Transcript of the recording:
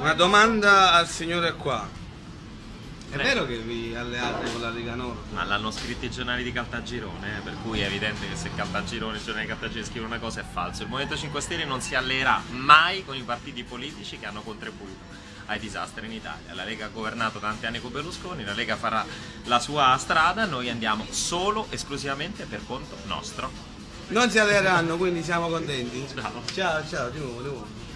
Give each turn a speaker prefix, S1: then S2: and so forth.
S1: Una domanda al signore qua. È vero che vi alleate con la Lega Nord?
S2: Ma l'hanno scritto i giornali di Caltagirone, eh, per cui è evidente che se Caltagirone, i giornali di Caltagirone scrivono una cosa è falso. Il Movimento 5 Stelle non si alleerà mai con i partiti politici che hanno contribuito ai disastri in Italia. La Lega ha governato tanti anni con Berlusconi, la Lega farà la sua strada, noi andiamo solo, esclusivamente per conto nostro.
S1: Non si alleeranno, quindi siamo contenti?
S2: Ciao.
S1: Ciao, ciao, di nuovo, di nuovo.